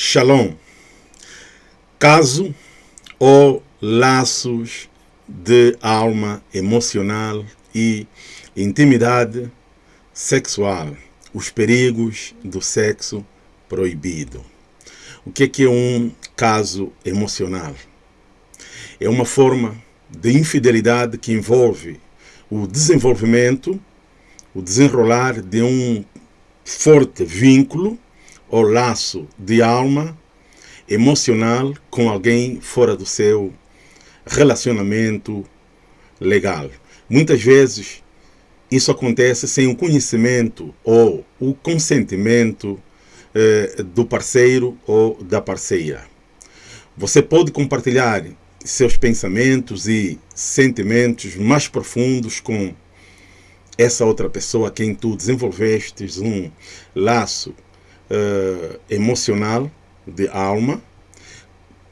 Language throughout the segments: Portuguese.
Shalom. Caso ou laços de alma emocional e intimidade sexual. Os perigos do sexo proibido. O que é, que é um caso emocional? É uma forma de infidelidade que envolve o desenvolvimento, o desenrolar de um forte vínculo ou laço de alma emocional com alguém fora do seu relacionamento legal. Muitas vezes isso acontece sem o conhecimento ou o consentimento eh, do parceiro ou da parceira. Você pode compartilhar seus pensamentos e sentimentos mais profundos com essa outra pessoa a quem tu desenvolvestes um laço uh, emocional de alma,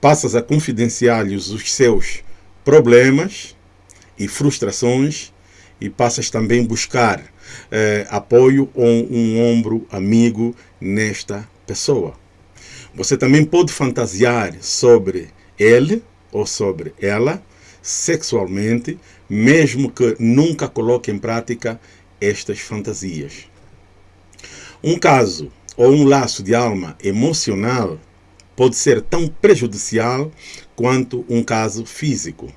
passas a confidenciar-lhes os seus problemas e frustrações e passas também buscar uh, apoio ou um ombro amigo nesta pessoa. Você também pode fantasiar sobre ele ou sobre ela sexualmente, mesmo que nunca coloque em prática estas fantasias. Um caso ou um laço de alma emocional pode ser tão prejudicial quanto um caso físico,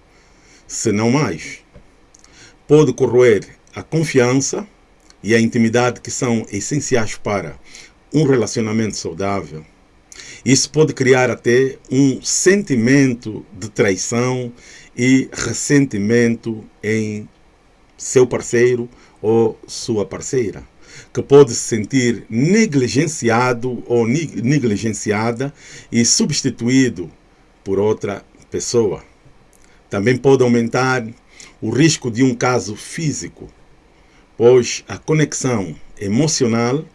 se não mais. Pode corroer a confiança e a intimidade que são essenciais para um relacionamento saudável. Isso pode criar até um sentimento de traição e ressentimento em seu parceiro ou sua parceira que pode se sentir negligenciado ou negligenciada e substituído por outra pessoa. Também pode aumentar o risco de um caso físico, pois a conexão emocional,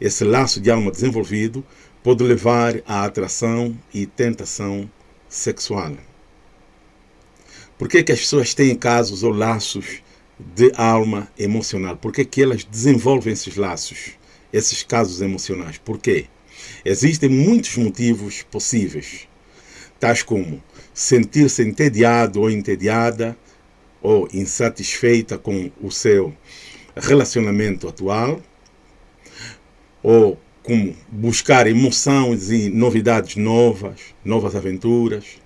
esse laço de alma desenvolvido, pode levar à atração e tentação sexual. Por que, que as pessoas têm casos ou laços de alma emocional. Por que, que elas desenvolvem esses laços, esses casos emocionais? Por quê? Existem muitos motivos possíveis, tais como sentir-se entediado ou entediada, ou insatisfeita com o seu relacionamento atual, ou como buscar emoções e novidades novas, novas aventuras,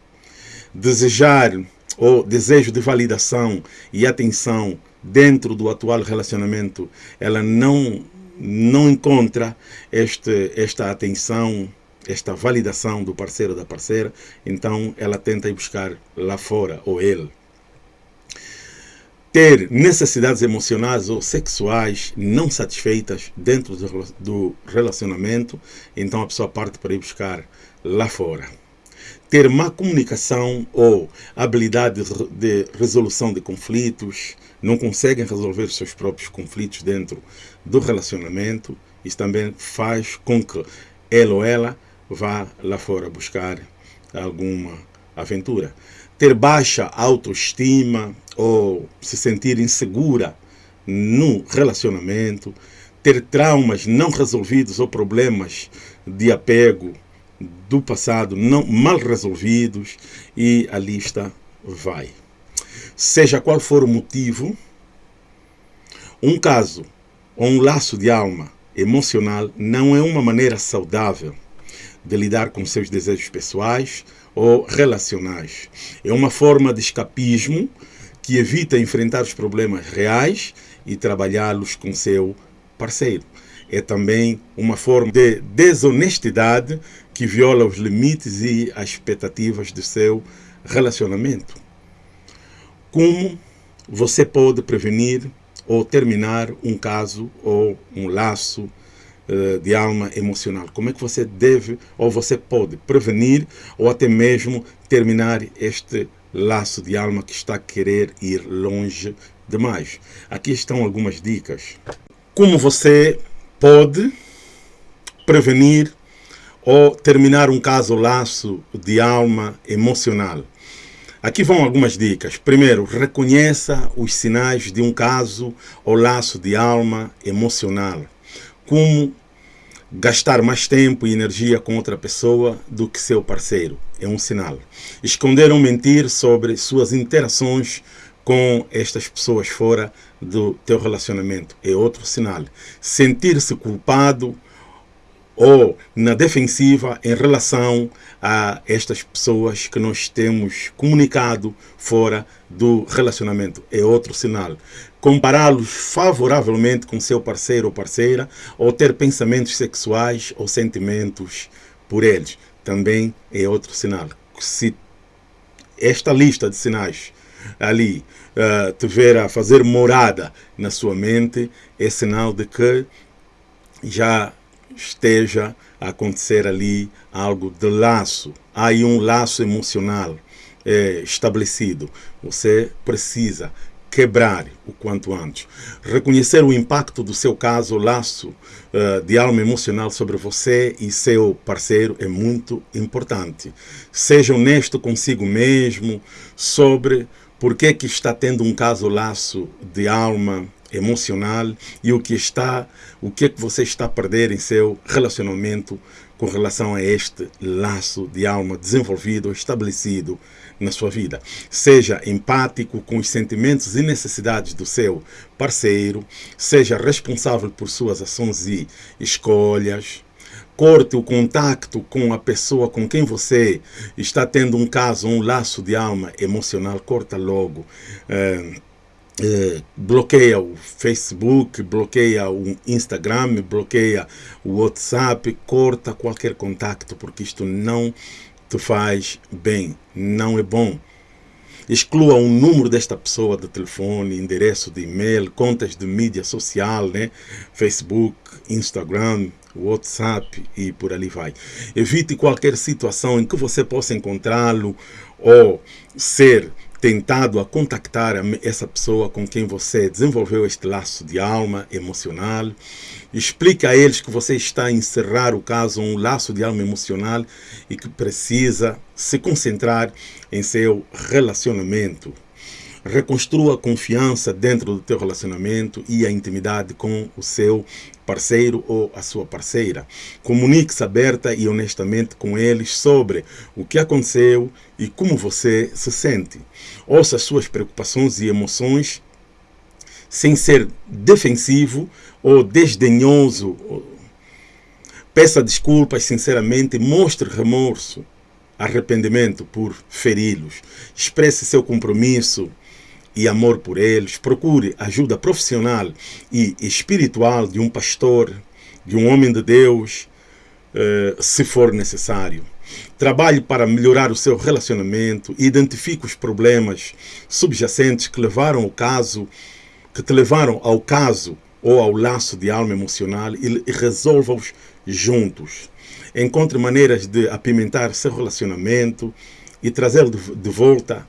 desejar ou desejo de validação e atenção dentro do atual relacionamento, ela não, não encontra este, esta atenção, esta validação do parceiro ou da parceira, então ela tenta ir buscar lá fora, ou ele. Ter necessidades emocionais ou sexuais não satisfeitas dentro do relacionamento, então a pessoa parte para ir buscar lá fora ter má comunicação ou habilidade de resolução de conflitos, não conseguem resolver os seus próprios conflitos dentro do relacionamento, isso também faz com que ele ou ela vá lá fora buscar alguma aventura. Ter baixa autoestima ou se sentir insegura no relacionamento, ter traumas não resolvidos ou problemas de apego do passado não mal resolvidos e a lista vai. Seja qual for o motivo, um caso ou um laço de alma emocional não é uma maneira saudável de lidar com seus desejos pessoais ou relacionais. É uma forma de escapismo que evita enfrentar os problemas reais e trabalhá-los com seu parceiro. É também uma forma de desonestidade que viola os limites e as expectativas do seu relacionamento. Como você pode prevenir ou terminar um caso ou um laço uh, de alma emocional? Como é que você deve ou você pode prevenir ou até mesmo terminar este laço de alma que está a querer ir longe demais? Aqui estão algumas dicas. Como você pode prevenir ou terminar um caso laço de alma emocional. Aqui vão algumas dicas. Primeiro, reconheça os sinais de um caso ou laço de alma emocional, como gastar mais tempo e energia com outra pessoa do que seu parceiro. É um sinal. Esconder ou mentir sobre suas interações com estas pessoas fora do teu relacionamento é outro sinal. Sentir-se culpado ou na defensiva em relação a estas pessoas que nós temos comunicado fora do relacionamento. É outro sinal. Compará-los favoravelmente com seu parceiro ou parceira ou ter pensamentos sexuais ou sentimentos por eles. Também é outro sinal. Se esta lista de sinais ali uh, tiver a fazer morada na sua mente, é sinal de que já esteja a acontecer ali algo de laço. Há aí um laço emocional é, estabelecido. Você precisa quebrar o quanto antes. Reconhecer o impacto do seu caso, laço uh, de alma emocional sobre você e seu parceiro é muito importante. Seja honesto consigo mesmo sobre por que, que está tendo um caso laço de alma emocional e o que está, o que é que você está a perder em seu relacionamento com relação a este laço de alma desenvolvido, estabelecido na sua vida. Seja empático com os sentimentos e necessidades do seu parceiro, seja responsável por suas ações e escolhas, corte o contato com a pessoa com quem você está tendo um caso, um laço de alma emocional, corta logo. É, é, bloqueia o Facebook, bloqueia o Instagram, bloqueia o WhatsApp, corta qualquer contato, porque isto não te faz bem, não é bom. Exclua o número desta pessoa de telefone, endereço de e-mail, contas de mídia social, né? Facebook, Instagram, WhatsApp e por ali vai. Evite qualquer situação em que você possa encontrá-lo ou ser tentado a contactar essa pessoa com quem você desenvolveu este laço de alma emocional. Explique a eles que você está a encerrar o caso, um laço de alma emocional e que precisa se concentrar em seu relacionamento. Reconstrua a confiança dentro do teu relacionamento e a intimidade com o seu parceiro ou a sua parceira. Comunique-se aberta e honestamente com eles sobre o que aconteceu e como você se sente. Ouça as suas preocupações e emoções sem ser defensivo ou desdenhoso. Peça desculpas sinceramente, mostre remorso, arrependimento por feri-los. Expresse seu compromisso e amor por eles, procure ajuda profissional e espiritual de um pastor, de um homem de Deus, eh, se for necessário. Trabalhe para melhorar o seu relacionamento, identifique os problemas subjacentes que levaram ao caso, que te levaram ao caso ou ao laço de alma emocional e resolva-os juntos. Encontre maneiras de apimentar seu relacionamento e trazê-lo de volta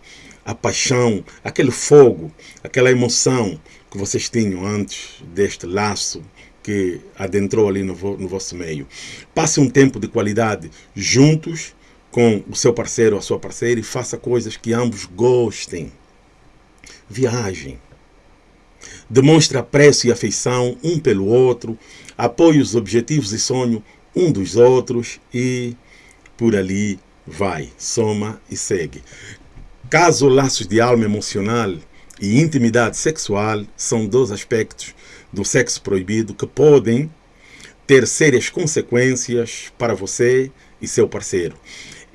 a paixão, aquele fogo, aquela emoção que vocês tinham antes deste laço que adentrou ali no, no vosso meio. Passe um tempo de qualidade juntos com o seu parceiro ou a sua parceira e faça coisas que ambos gostem. Viagem. Demonstre apreço e afeição um pelo outro, apoie os objetivos e sonhos um dos outros e por ali vai, soma e segue. Caso laços de alma emocional e intimidade sexual são dois aspectos do sexo proibido que podem ter sérias consequências para você e seu parceiro.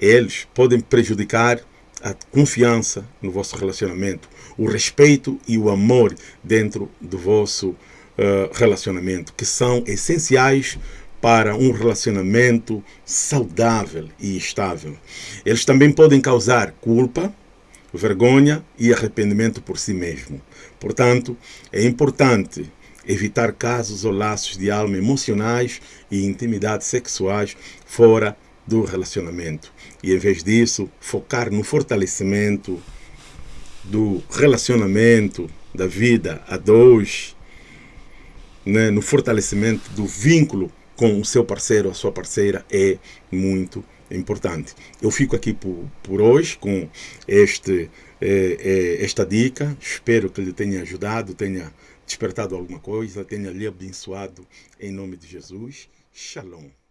Eles podem prejudicar a confiança no vosso relacionamento, o respeito e o amor dentro do vosso uh, relacionamento, que são essenciais para um relacionamento saudável e estável. Eles também podem causar culpa, vergonha e arrependimento por si mesmo. Portanto, é importante evitar casos ou laços de alma emocionais e intimidade sexuais fora do relacionamento. E, em vez disso, focar no fortalecimento do relacionamento, da vida a dois, né, no fortalecimento do vínculo com o seu parceiro, a sua parceira, é muito importante. Eu fico aqui por, por hoje com este, eh, eh, esta dica. Espero que lhe tenha ajudado, tenha despertado alguma coisa, tenha lhe abençoado em nome de Jesus. Shalom.